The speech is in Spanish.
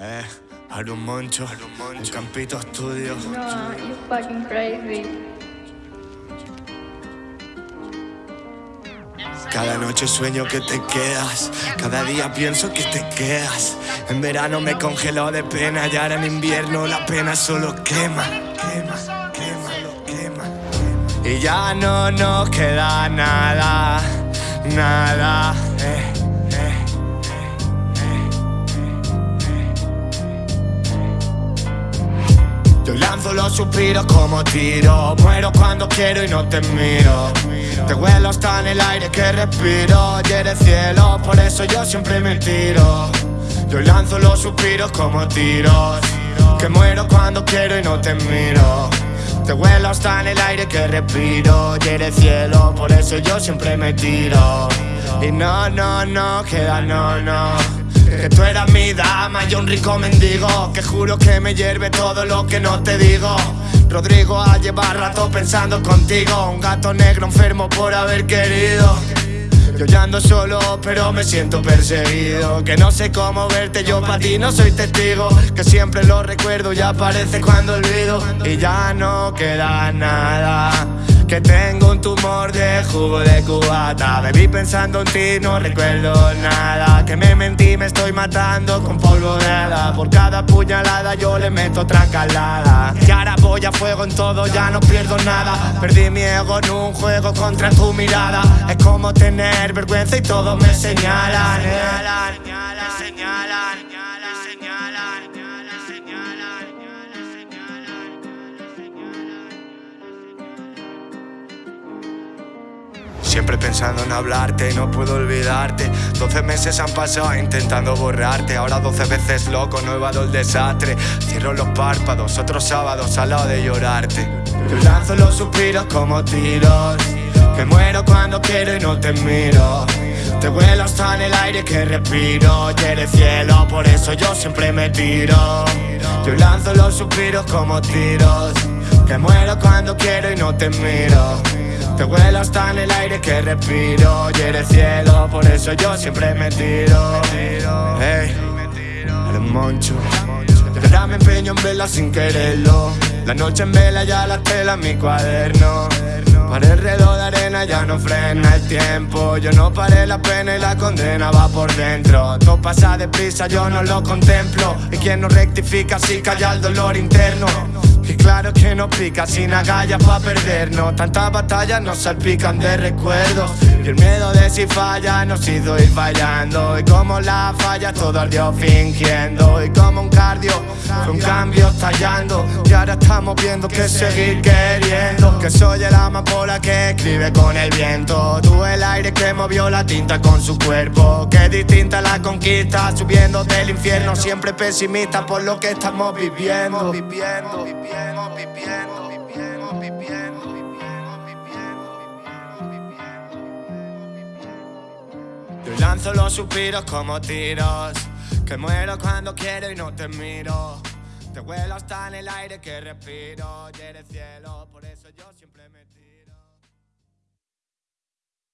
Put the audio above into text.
Eh, un Moncho, un Campito Estudio. No, you fucking crazy. Cada noche sueño que te quedas, cada día pienso que te quedas. En verano me congeló de pena y ahora en invierno la pena solo quema, quema, quema, lo quema. Y ya no nos queda nada, nada. Eh. Yo lanzo los suspiros como tiro. Muero cuando quiero y no te miro. Te huelo hasta en el aire que respiro. Y eres cielo, por eso yo siempre me tiro Yo lanzo los suspiros como tiros. Que muero cuando quiero y no te miro. Te huelo hasta en el aire que respiro. Y eres cielo, por eso yo siempre me tiro. Y no, no, no, queda no, no que tú eras mi dama, y un rico mendigo. Que juro que me hierve todo lo que no te digo. Rodrigo a llevar rato pensando contigo. Un gato negro enfermo por haber querido. Yo ando solo, pero me siento perseguido. Que no sé cómo verte, yo para ti no soy testigo. Que siempre lo recuerdo y aparece cuando olvido. Y ya no queda nada Que tengo un tumor de jugo de cubata. Bebí pensando en ti, no recuerdo nada. Que me mentí, me estoy matando con polvo de Por cada puñalada yo le meto otra calada. Y ahora voy a fuego en todo, ya no pierdo nada. Perdí mi ego en un juego contra tu mirada. Es como tener vergüenza y todos me señalan, Siempre pensando en hablarte, no puedo olvidarte. 12 meses han pasado intentando borrarte Ahora 12 veces loco, no evado el desastre. Cierro los párpados, otros sábados al lado de llorarte. Yo lanzo los suspiros como tiros Que muero cuando quiero y no te miro. Te vuelo hasta en el aire que respiro Y eres cielo, por eso yo siempre me tiro. Yo lanzo los suspiros como tiros Que muero cuando quiero y no te miro te vuelo hasta en el aire que respiro Y eres cielo, por eso yo siempre me tiro. Hey, eres moncho. Ahora me empeño en vela sin quererlo. La noche en vela ya la tela en mi cuaderno. Para el reloj de arena ya no frena el tiempo. Yo no paré la pena y la condena va por dentro. Todo pasa deprisa, yo no lo contemplo. Y quien no rectifica si calla el dolor interno y claro que no pica sin agallas pa' perdernos Tantas batallas nos salpican de recuerdos Y el miedo de si falla nos hizo ir fallando Y como la falla todo ardió fingiendo. Y como un cardio un cambio estallando. Y ahora estamos viendo que seguir queriendo. Que soy el amapola que escribe con el viento. Tú el aire que movió la tinta con su cuerpo. Que distinta la conquista subiendo del infierno. Siempre pesimista por lo que estamos viviendo Viviendo, viviendo, viviendo, viviendo, viviendo Yo lanzo los suspiros como tiros Que muero cuando quiero y no te miro. Te huelo hasta en el aire que respiro Y eres cielo, por eso yo siempre me